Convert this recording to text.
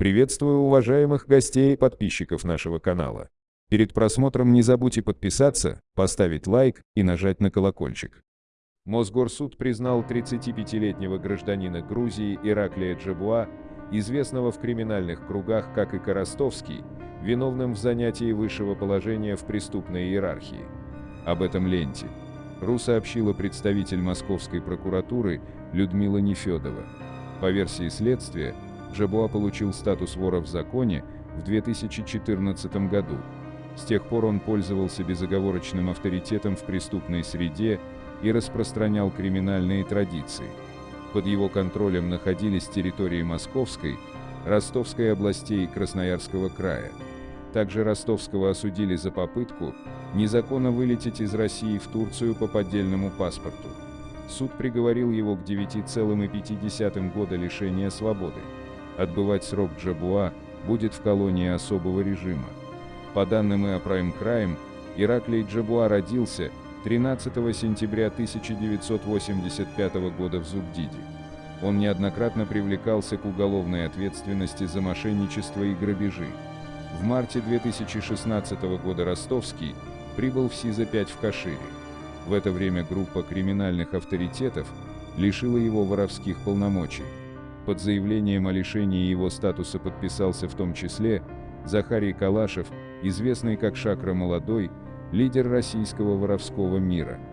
Приветствую уважаемых гостей и подписчиков нашего канала. Перед просмотром не забудьте подписаться, поставить лайк и нажать на колокольчик. Мосгорсуд признал 35-летнего гражданина Грузии Ираклия Джабуа, известного в криминальных кругах как и Коростовский, виновным в занятии высшего положения в преступной иерархии. Об этом ленте. РУ сообщила представитель Московской прокуратуры Людмила Нефедова. По версии следствия, Джабуа получил статус вора в законе в 2014 году. С тех пор он пользовался безоговорочным авторитетом в преступной среде и распространял криминальные традиции. Под его контролем находились территории Московской, Ростовской областей и Красноярского края. Также Ростовского осудили за попытку незаконно вылететь из России в Турцию по поддельному паспорту. Суд приговорил его к 9,5 года лишения свободы. Отбывать срок Джабуа будет в колонии особого режима. По данным ИА Prime Crime, Ираклий Джабуа родился 13 сентября 1985 года в Зубдиде. Он неоднократно привлекался к уголовной ответственности за мошенничество и грабежи. В марте 2016 года Ростовский прибыл в СИЗО-5 в Кашире. В это время группа криминальных авторитетов лишила его воровских полномочий. Под заявлением о лишении его статуса подписался в том числе Захарий Калашев, известный как Шакра Молодой, лидер российского воровского мира –